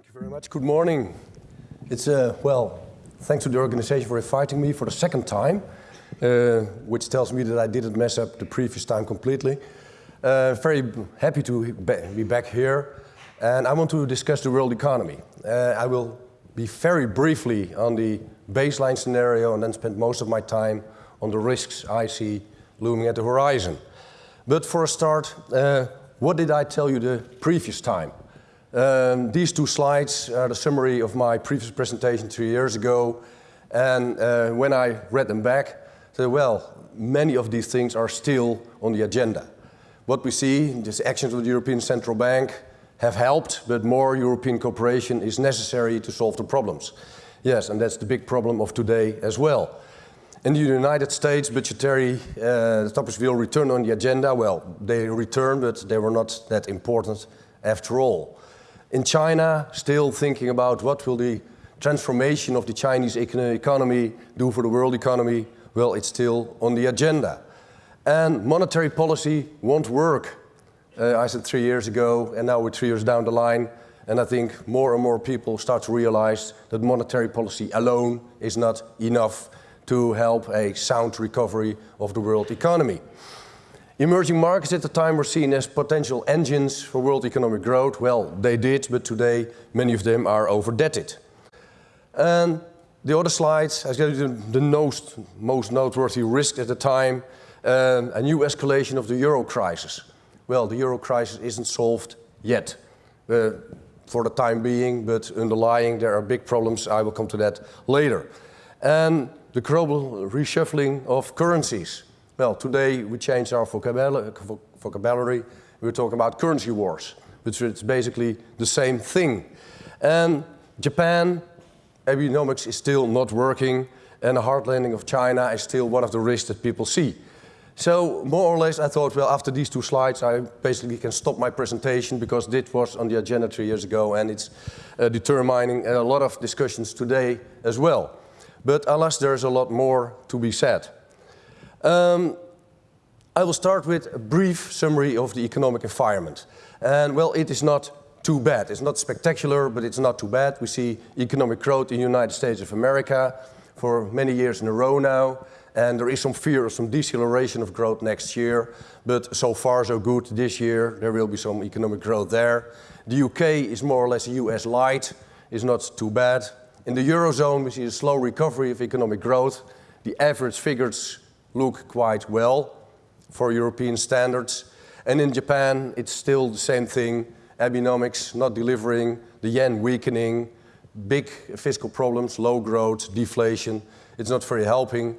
Thank you very much. Good morning. It's, uh, well, thanks to the organization for inviting me for the second time, uh, which tells me that I didn't mess up the previous time completely. Uh, very happy to be back here. And I want to discuss the world economy. Uh, I will be very briefly on the baseline scenario and then spend most of my time on the risks I see looming at the horizon. But for a start, uh, what did I tell you the previous time? Um, these two slides are the summary of my previous presentation two years ago. And uh, when I read them back, I said, well, many of these things are still on the agenda. What we see, these actions of the European Central Bank have helped, but more European cooperation is necessary to solve the problems. Yes, and that's the big problem of today as well. In the United States, budgetary uh, topics will return on the agenda. Well, they return, but they were not that important after all. In China, still thinking about what will the transformation of the Chinese economy do for the world economy, well, it's still on the agenda. And monetary policy won't work. Uh, I said three years ago, and now we're three years down the line, and I think more and more people start to realize that monetary policy alone is not enough to help a sound recovery of the world economy. Emerging markets at the time were seen as potential engines for world economic growth. Well, they did, but today many of them are overdebted. And the other slides, I gave you the most, most noteworthy risk at the time, um, a new escalation of the euro crisis. Well, the euro crisis isn't solved yet uh, for the time being, but underlying there are big problems. I will come to that later. And the global reshuffling of currencies. Well, today we changed our vocabulary. We're talking about currency wars, which is basically the same thing. And Japan, Abenomics is still not working, and the hard landing of China is still one of the risks that people see. So more or less I thought, well, after these two slides, I basically can stop my presentation because this was on the agenda three years ago and it's uh, determining a lot of discussions today as well. But alas, there's a lot more to be said. Um, I will start with a brief summary of the economic environment. And well, it is not too bad. It's not spectacular, but it's not too bad. We see economic growth in the United States of America for many years in a row now. And there is some fear of some deceleration of growth next year. But so far, so good this year. There will be some economic growth there. The UK is more or less US light. It's not too bad. In the Eurozone, we see a slow recovery of economic growth. The average figures look quite well for European standards. And in Japan, it's still the same thing. Abenomics not delivering, the yen weakening, big fiscal problems, low growth, deflation. It's not very helping.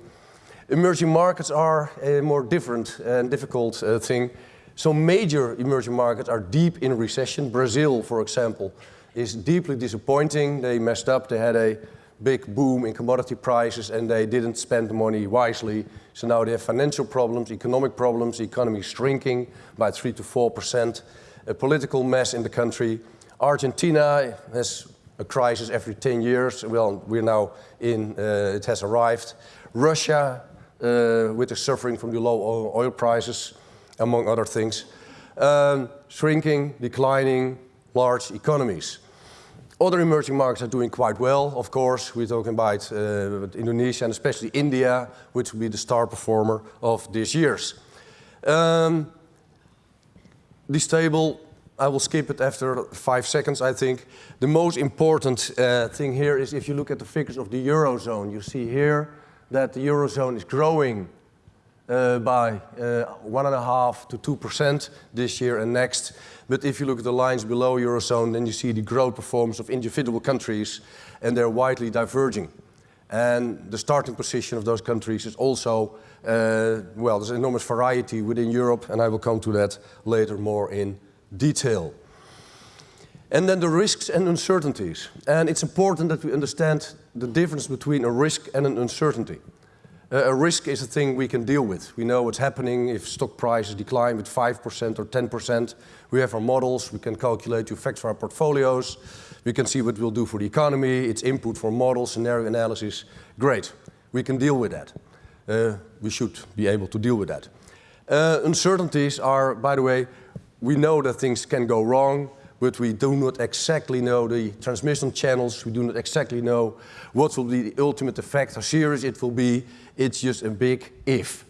Emerging markets are a more different and difficult uh, thing. So major emerging markets are deep in recession. Brazil, for example, is deeply disappointing. They messed up. They had a big boom in commodity prices and they didn't spend the money wisely. So now they have financial problems, economic problems, the economy is shrinking by 3 to 4%, a political mess in the country. Argentina has a crisis every 10 years. Well, we're now in, uh, it has arrived. Russia, uh, with the suffering from the low oil prices, among other things. Um, shrinking, declining, large economies. Other emerging markets are doing quite well, of course. We're talking about uh, Indonesia and especially India, which will be the star performer of this year's. Um, this table, I will skip it after five seconds, I think. The most important uh, thing here is if you look at the figures of the Eurozone, you see here that the Eurozone is growing uh, by uh, one and a half to two percent this year and next. But if you look at the lines below Eurozone, then you see the growth performance of individual countries, and they're widely diverging. And the starting position of those countries is also, uh, well, there's enormous variety within Europe, and I will come to that later more in detail. And then the risks and uncertainties. And it's important that we understand the difference between a risk and an uncertainty. Uh, a risk is a thing we can deal with. We know what's happening if stock prices decline with 5% or 10%. We have our models, we can calculate the effects for our portfolios, we can see what we'll do for the economy, it's input for model, scenario analysis. Great, we can deal with that. Uh, we should be able to deal with that. Uh, uncertainties are, by the way, we know that things can go wrong, but we do not exactly know the transmission channels. We do not exactly know what will be the ultimate effect, how serious it will be. It's just a big if.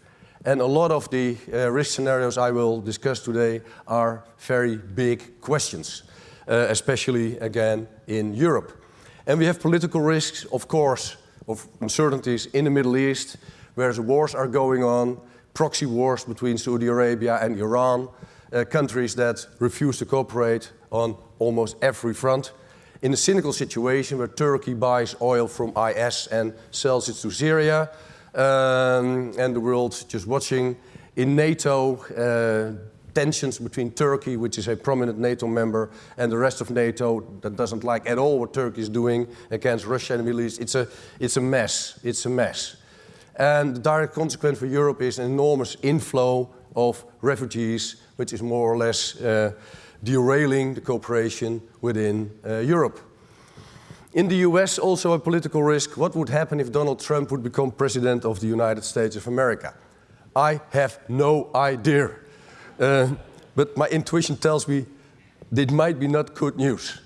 And a lot of the uh, risk scenarios I will discuss today are very big questions, uh, especially again in Europe. And we have political risks, of course, of uncertainties in the Middle East, where the wars are going on, proxy wars between Saudi Arabia and Iran, uh, countries that refuse to cooperate on almost every front. In a cynical situation where Turkey buys oil from IS and sells it to Syria, um, and the world just watching. In NATO, uh, tensions between Turkey, which is a prominent NATO member, and the rest of NATO that doesn't like at all what Turkey is doing against Russia in the Middle East. It's a, it's a mess. It's a mess. And the direct consequence for Europe is an enormous inflow of refugees, which is more or less uh, derailing the cooperation within uh, Europe. In the US, also a political risk. What would happen if Donald Trump would become president of the United States of America? I have no idea. Uh, but my intuition tells me it might be not good news.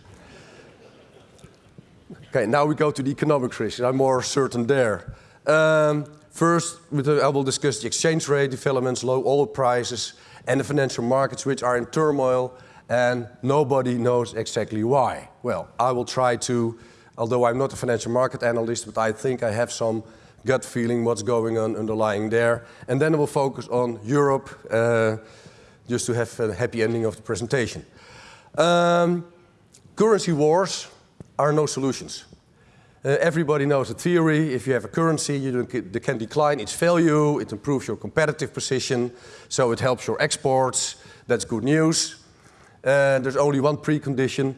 Okay, now we go to the economic risk. I'm more certain there. Um, first, I will discuss the exchange rate developments, low oil prices, and the financial markets, which are in turmoil, and nobody knows exactly why. Well, I will try to, although I'm not a financial market analyst, but I think I have some gut feeling what's going on underlying there. And then I will focus on Europe, uh, just to have a happy ending of the presentation. Um, currency wars are no solutions. Uh, everybody knows the theory. If you have a currency, you can decline its value. It improves your competitive position, so it helps your exports. That's good news. Uh, there's only one precondition.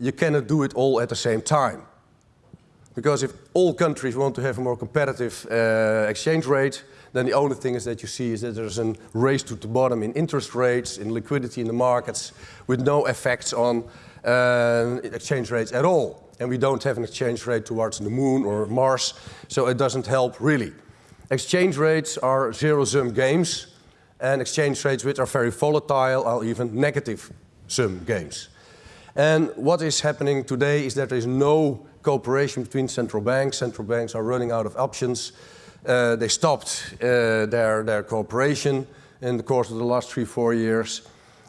You cannot do it all at the same time. Because if all countries want to have a more competitive uh, exchange rate, then the only thing is that you see is that there's a race to the bottom in interest rates, in liquidity in the markets, with no effects on uh, exchange rates at all and we don't have an exchange rate towards the moon or Mars, so it doesn't help really. Exchange rates are zero-sum games, and exchange rates which are very volatile are even negative-sum games. And what is happening today is that there is no cooperation between central banks. Central banks are running out of options. Uh, they stopped uh, their, their cooperation in the course of the last three, four years,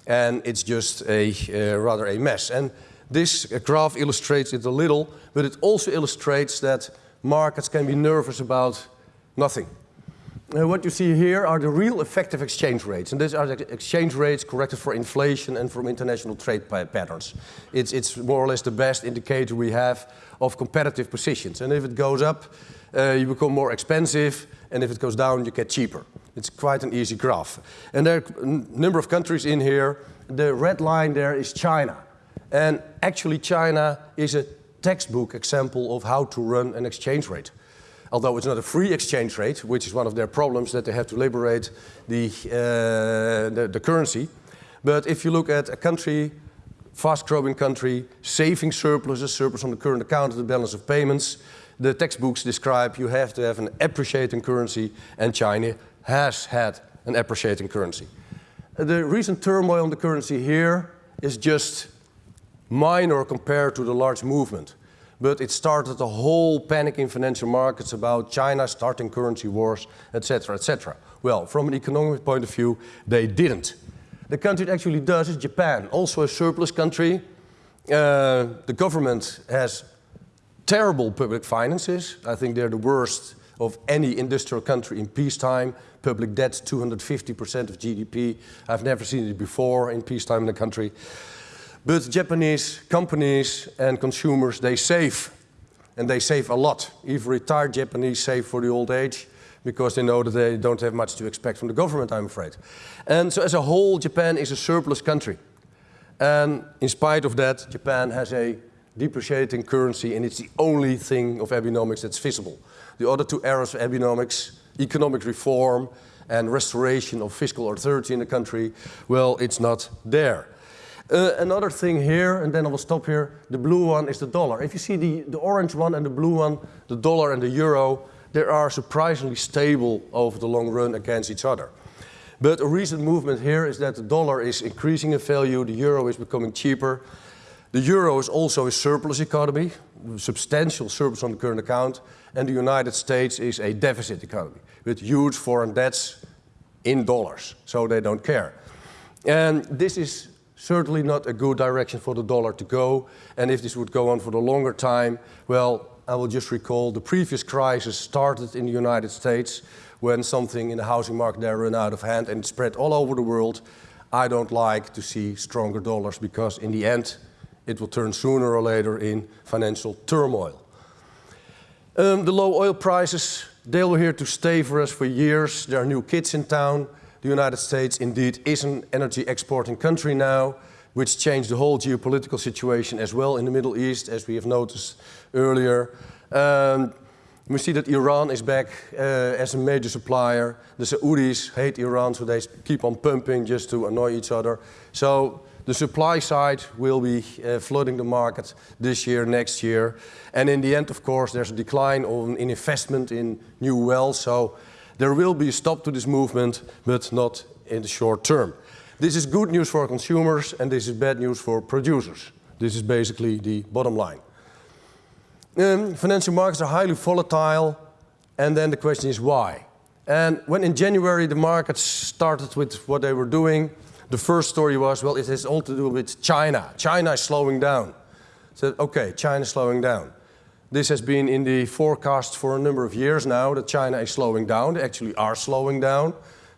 and it's just a uh, rather a mess. And this graph illustrates it a little, but it also illustrates that markets can be nervous about nothing. Uh, what you see here are the real effective exchange rates, and these are the exchange rates corrected for inflation and from international trade patterns. It's, it's more or less the best indicator we have of competitive positions. And if it goes up, uh, you become more expensive, and if it goes down, you get cheaper. It's quite an easy graph. And there are a number of countries in here. The red line there is China. And actually China is a textbook example of how to run an exchange rate. Although it's not a free exchange rate, which is one of their problems that they have to liberate the, uh, the, the currency. But if you look at a country, fast-growing country, saving surpluses, surplus on the current account, the balance of payments, the textbooks describe you have to have an appreciating currency, and China has had an appreciating currency. The recent turmoil on the currency here is just minor compared to the large movement. But it started a whole panic in financial markets about China starting currency wars, etc., etc. Well, from an economic point of view, they didn't. The country it actually does is Japan, also a surplus country. Uh, the government has terrible public finances. I think they're the worst of any industrial country in peacetime. Public debt 250% of GDP. I've never seen it before in peacetime in the country. But Japanese companies and consumers, they save. And they save a lot. Even retired Japanese save for the old age because they know that they don't have much to expect from the government, I'm afraid. And so as a whole, Japan is a surplus country. And in spite of that, Japan has a depreciating currency and it's the only thing of Abenomics that's visible. The other two areas of Abenomics, economic reform and restoration of fiscal authority in the country, well, it's not there. Uh, another thing here, and then I will stop here, the blue one is the dollar. If you see the, the orange one and the blue one, the dollar and the euro, they are surprisingly stable over the long run against each other. But a recent movement here is that the dollar is increasing in value, the euro is becoming cheaper. The euro is also a surplus economy, substantial surplus on the current account, and the United States is a deficit economy with huge foreign debts in dollars, so they don't care. And this is certainly not a good direction for the dollar to go, and if this would go on for the longer time, well, I will just recall the previous crisis started in the United States when something in the housing market there ran out of hand and spread all over the world. I don't like to see stronger dollars because in the end, it will turn sooner or later in financial turmoil. Um, the low oil prices, they were here to stay for us for years. There are new kids in town. The United States indeed is an energy exporting country now, which changed the whole geopolitical situation as well in the Middle East, as we have noticed earlier. Um, we see that Iran is back uh, as a major supplier. The Saudis hate Iran, so they keep on pumping just to annoy each other. So the supply side will be uh, flooding the market this year, next year. And in the end, of course, there's a decline in investment in new wells. So there will be a stop to this movement, but not in the short term. This is good news for consumers, and this is bad news for producers. This is basically the bottom line. Um, financial markets are highly volatile, and then the question is why? And when in January the markets started with what they were doing, the first story was, well, it has all to do with China. China is slowing down. So, okay, China is slowing down. This has been in the forecast for a number of years now that China is slowing down. They actually are slowing down.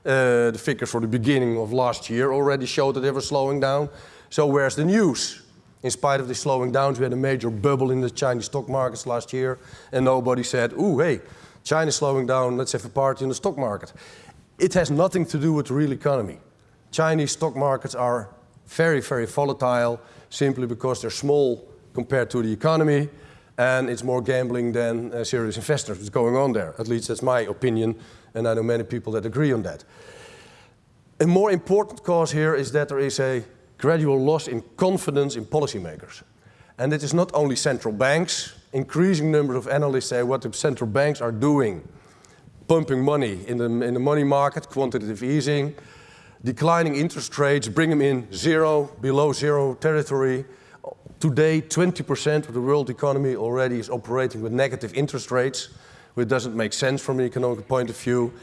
Uh, the figures for the beginning of last year already showed that they were slowing down. So where's the news? In spite of the slowing down, we had a major bubble in the Chinese stock markets last year, and nobody said, ooh, hey, China's slowing down, let's have a party in the stock market. It has nothing to do with the real economy. Chinese stock markets are very, very volatile simply because they're small compared to the economy, and it's more gambling than uh, serious investors what's going on there. At least that's my opinion, and I know many people that agree on that. A more important cause here is that there is a gradual loss in confidence in policymakers. And it is not only central banks, increasing number of analysts say what the central banks are doing, pumping money in the, in the money market, quantitative easing, declining interest rates, bring them in zero, below zero territory. Today, 20% of the world economy already is operating with negative interest rates, which doesn't make sense from an economic point of view.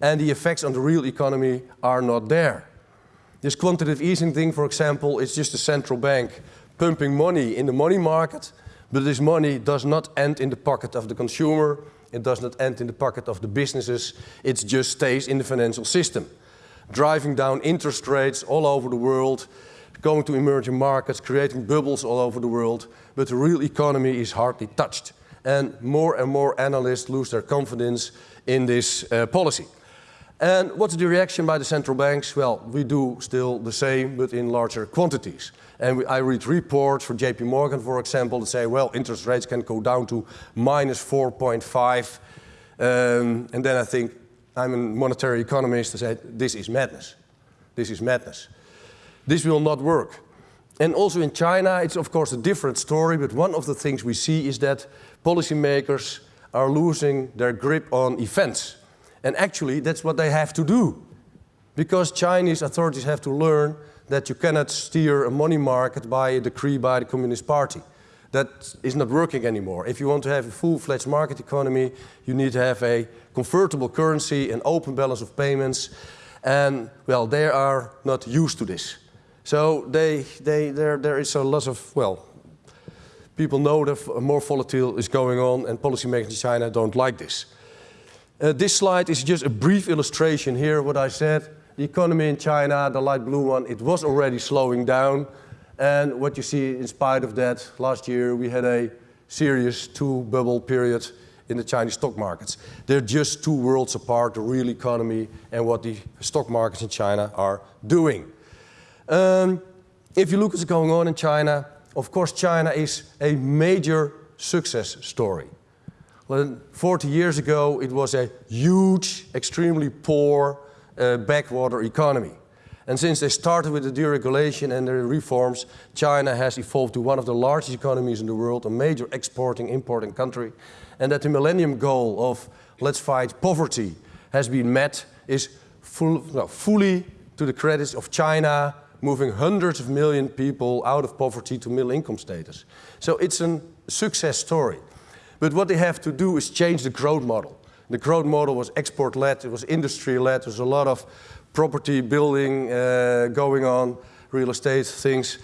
And the effects on the real economy are not there. This quantitative easing thing, for example, is just a central bank pumping money in the money market, but this money does not end in the pocket of the consumer, it does not end in the pocket of the businesses, it just stays in the financial system, driving down interest rates all over the world, going to emerging markets, creating bubbles all over the world, but the real economy is hardly touched. And more and more analysts lose their confidence in this uh, policy. And what's the reaction by the central banks? Well, we do still the same, but in larger quantities. And we, I read reports from JP Morgan, for example, that say, well, interest rates can go down to minus 4.5. Um, and then I think, I'm a monetary economist, I say, this is madness. This is madness. This will not work. And also in China, it's of course a different story, but one of the things we see is that policymakers are losing their grip on events. And actually, that's what they have to do. Because Chinese authorities have to learn that you cannot steer a money market by a decree by the Communist Party. That is not working anymore. If you want to have a full-fledged market economy, you need to have a convertible currency, an open balance of payments, and well, they are not used to this. So they, they, there, there is a lot of, well, people know that more volatile is going on and policymakers in China don't like this. Uh, this slide is just a brief illustration here what I said. The economy in China, the light blue one, it was already slowing down. And what you see in spite of that, last year we had a serious two bubble period in the Chinese stock markets. They're just two worlds apart, the real economy and what the stock markets in China are doing. Um, if you look at what's going on in China, of course China is a major success story. Well, 40 years ago, it was a huge, extremely poor uh, backwater economy. And since they started with the deregulation and the reforms, China has evolved to one of the largest economies in the world, a major exporting, importing country. And that the millennium goal of let's fight poverty has been met is full, well, fully to the credits of China, moving hundreds of million people out of poverty to middle income status. So it's a success story. But what they have to do is change the growth model. The growth model was export-led, it was industry-led, there's a lot of property building uh, going on, real estate things.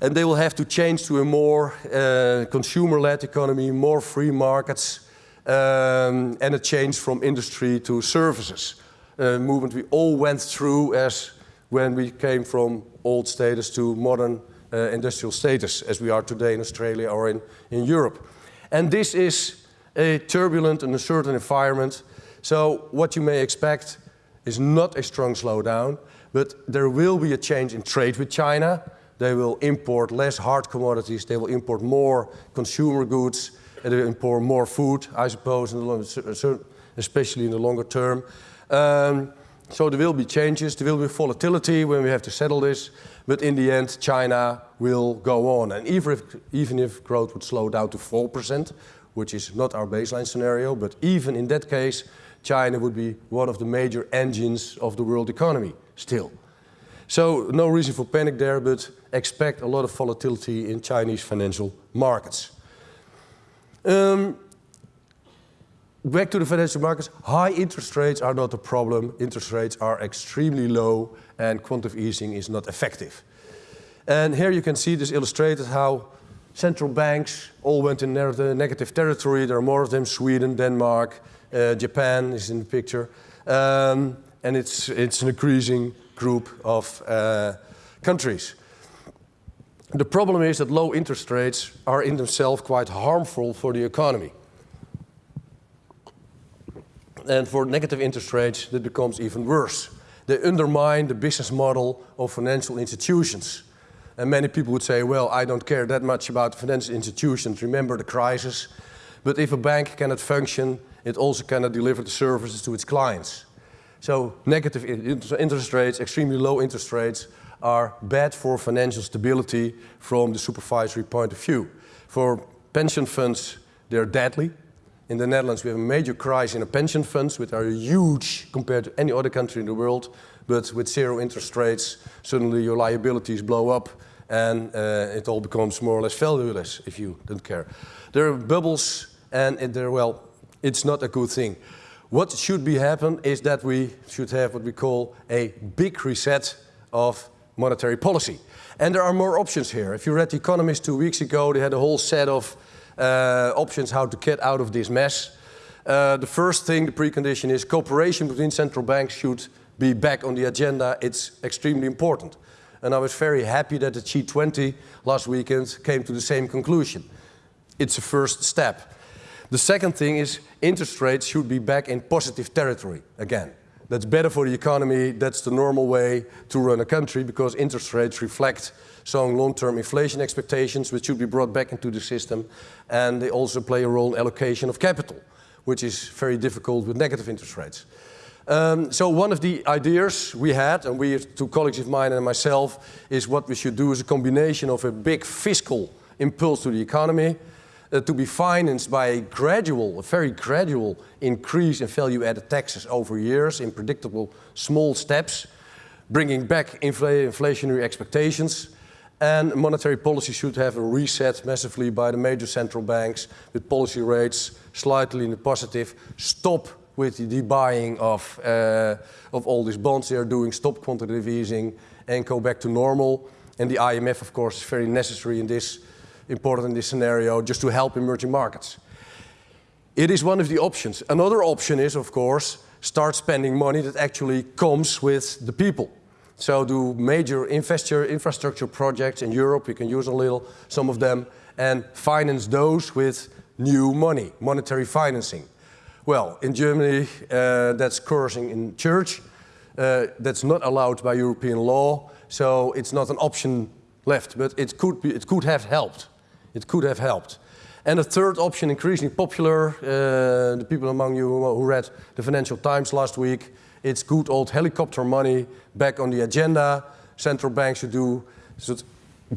And they will have to change to a more uh, consumer-led economy, more free markets, um, and a change from industry to services. Uh, movement we all went through as when we came from old status to modern uh, industrial status, as we are today in Australia or in, in Europe. And this is a turbulent and uncertain environment. So what you may expect is not a strong slowdown, but there will be a change in trade with China. They will import less hard commodities, they will import more consumer goods, and they will import more food, I suppose, in the especially in the longer term. Um, so there will be changes, there will be volatility when we have to settle this, but in the end China will go on. And even if, even if growth would slow down to 4%, which is not our baseline scenario, but even in that case, China would be one of the major engines of the world economy still. So no reason for panic there, but expect a lot of volatility in Chinese financial markets. Um, back to the financial markets, high interest rates are not a problem. Interest rates are extremely low and quantitative easing is not effective. And here you can see this illustrated how central banks all went in negative territory. There are more of them, Sweden, Denmark, uh, Japan is in the picture. Um, and it's, it's an increasing group of uh, countries. The problem is that low interest rates are in themselves quite harmful for the economy. And for negative interest rates, that becomes even worse. They undermine the business model of financial institutions. And many people would say, well, I don't care that much about financial institutions. Remember the crisis. But if a bank cannot function, it also cannot deliver the services to its clients. So negative interest rates, extremely low interest rates, are bad for financial stability from the supervisory point of view. For pension funds, they're deadly. In the Netherlands, we have a major crisis in the pension funds, which are huge compared to any other country in the world. But with zero interest rates, suddenly your liabilities blow up and uh, it all becomes more or less valueless if you don't care. There are bubbles and they're, well, it's not a good thing. What should be happen is that we should have what we call a big reset of monetary policy. And there are more options here. If you read The Economist two weeks ago, they had a whole set of uh, options how to get out of this mess. Uh, the first thing, the precondition is cooperation between central banks should be back on the agenda. It's extremely important. And I was very happy that the G20 last weekend came to the same conclusion. It's a first step. The second thing is interest rates should be back in positive territory again. That's better for the economy. That's the normal way to run a country because interest rates reflect some long-term inflation expectations which should be brought back into the system. And they also play a role in allocation of capital, which is very difficult with negative interest rates. Um, so one of the ideas we had, and we, two colleagues of mine and myself, is what we should do is a combination of a big fiscal impulse to the economy, uh, to be financed by a gradual, a very gradual increase in value-added taxes over years in predictable small steps, bringing back infl inflationary expectations. And monetary policy should have a reset massively by the major central banks with policy rates slightly in the positive. Stop with the buying of, uh, of all these bonds they are doing, stop quantitative easing and go back to normal. And the IMF, of course, is very necessary in this important in this scenario just to help emerging markets. It is one of the options. Another option is, of course, start spending money that actually comes with the people. So do major infrastructure projects in Europe, we can use a little, some of them, and finance those with new money, monetary financing. Well, in Germany, uh, that's cursing in church. Uh, that's not allowed by European law, so it's not an option left, but it could, be, it could have helped. It could have helped. And a third option, increasingly popular, uh, the people among you who read the Financial Times last week, it's good old helicopter money back on the agenda. Central banks should do, should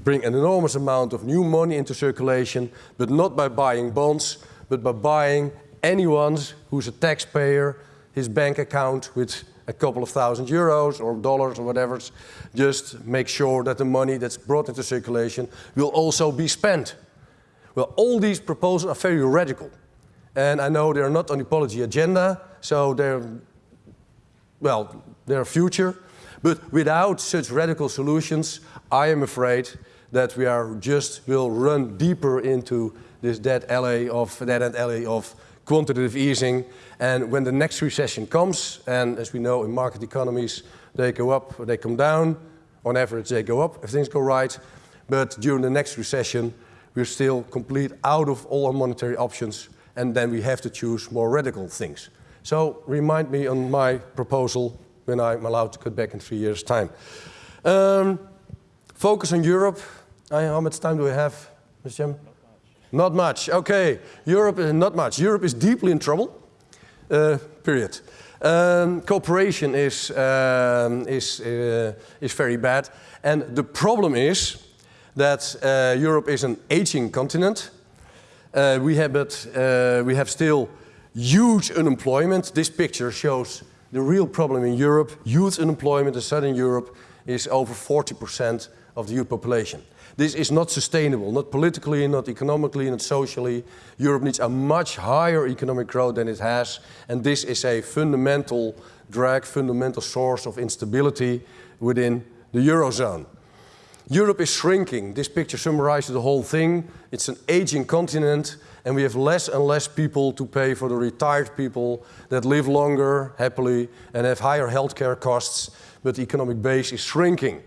bring an enormous amount of new money into circulation, but not by buying bonds, but by buying anyone who's a taxpayer, his bank account with a couple of thousand euros or dollars or whatever. Just make sure that the money that's brought into circulation will also be spent. Well, all these proposals are very radical. And I know they're not on the policy agenda, so they're, well, they're future. But without such radical solutions, I am afraid that we are just will run deeper into this dead of dead end alley of quantitative easing. And when the next recession comes, and as we know in market economies, they go up or they come down. On average, they go up if things go right. But during the next recession, we're still complete out of all our monetary options, and then we have to choose more radical things. So remind me on my proposal when I'm allowed to cut back in three years' time. Um, focus on Europe. I, how much time do we have, Mr. Chairman? Not much. Okay, Europe is not much. Europe is deeply in trouble. Uh, period. Um, cooperation is um, is uh, is very bad, and the problem is that uh, Europe is an aging continent. Uh, we have but uh, we have still huge unemployment. This picture shows the real problem in Europe. Youth unemployment in Southern Europe is over 40% of the youth population. This is not sustainable, not politically, not economically, not socially. Europe needs a much higher economic growth than it has, and this is a fundamental drag, fundamental source of instability within the Eurozone. Europe is shrinking. This picture summarizes the whole thing. It's an aging continent, and we have less and less people to pay for the retired people that live longer, happily, and have higher healthcare costs, but the economic base is shrinking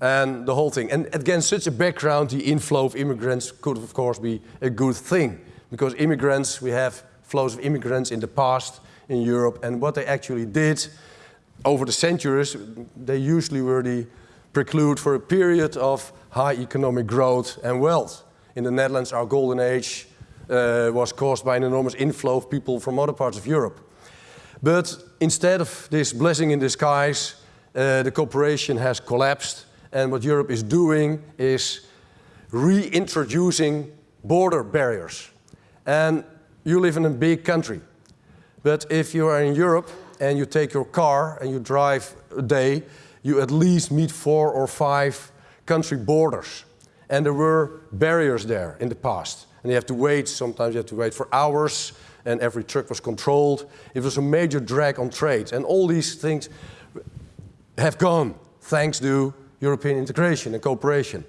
and the whole thing. And against such a background, the inflow of immigrants could, of course, be a good thing. Because immigrants, we have flows of immigrants in the past in Europe, and what they actually did over the centuries, they usually were the preclude for a period of high economic growth and wealth. In the Netherlands, our golden age uh, was caused by an enormous inflow of people from other parts of Europe. But instead of this blessing in disguise, uh, the cooperation has collapsed and what Europe is doing is reintroducing border barriers. And you live in a big country. But if you are in Europe and you take your car and you drive a day, you at least meet four or five country borders. And there were barriers there in the past. And you have to wait, sometimes you have to wait for hours, and every truck was controlled. It was a major drag on trade. And all these things have gone thanks to European integration and cooperation.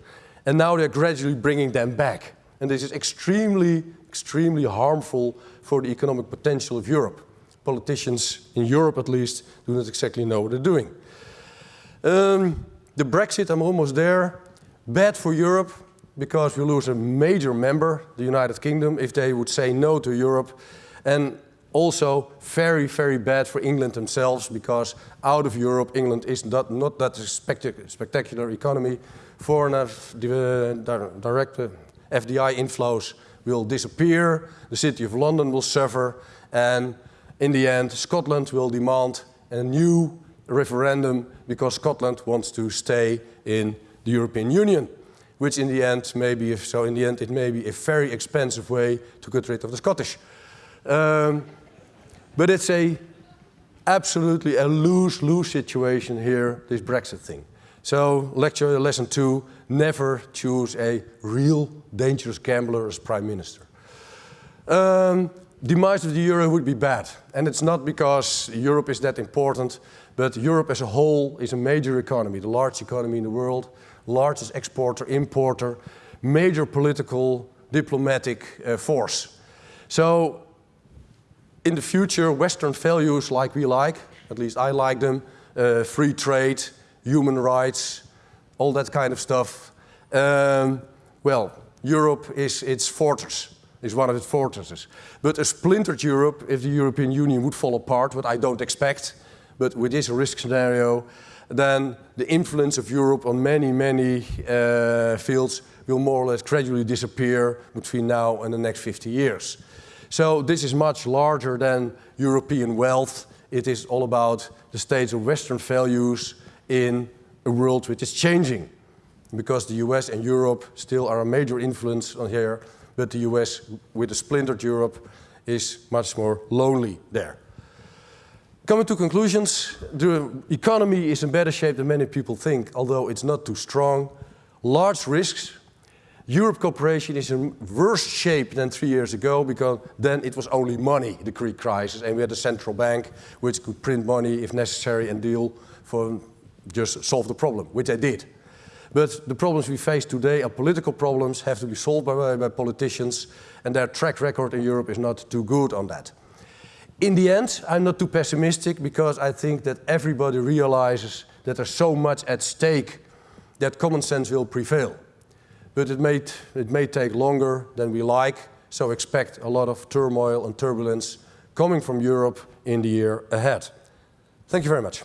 And now they're gradually bringing them back. And this is extremely, extremely harmful for the economic potential of Europe. Politicians, in Europe at least, do not exactly know what they're doing. Um, the Brexit, I'm almost there. Bad for Europe because we lose a major member, the United Kingdom, if they would say no to Europe. And also very, very bad for England themselves because out of Europe, England is not, not that spectacular economy. Foreign direct uh, FDI inflows will disappear, the City of London will suffer, and in the end, Scotland will demand a new referendum because Scotland wants to stay in the European Union, which in the end may be, so in the end, it may be a very expensive way to get rid of the Scottish. Um, but it's a absolutely a lose-lose situation here, this Brexit thing. So lecture lesson two, never choose a real dangerous gambler as prime minister. Um, demise of the euro would be bad. And it's not because Europe is that important, but Europe as a whole is a major economy, the largest economy in the world, largest exporter, importer, major political, diplomatic uh, force. So in the future, Western values like we like, at least I like them, uh, free trade, human rights, all that kind of stuff. Um, well, Europe is its fortress, is one of its fortresses. But a splintered Europe, if the European Union would fall apart, what I don't expect, but with this risk scenario, then the influence of Europe on many, many uh, fields will more or less gradually disappear between now and the next 50 years. So this is much larger than European wealth. It is all about the states of Western values in a world which is changing. Because the US and Europe still are a major influence on here, but the US with a splintered Europe is much more lonely there. Coming to conclusions, the economy is in better shape than many people think, although it's not too strong. Large risks. Europe cooperation is in worse shape than three years ago because then it was only money, the Greek crisis, and we had a central bank which could print money if necessary and deal for just solve the problem, which they did. But the problems we face today are political problems, have to be solved by, by politicians, and their track record in Europe is not too good on that. In the end, I'm not too pessimistic because I think that everybody realizes that there's so much at stake that common sense will prevail. But it may, it may take longer than we like, so expect a lot of turmoil and turbulence coming from Europe in the year ahead. Thank you very much.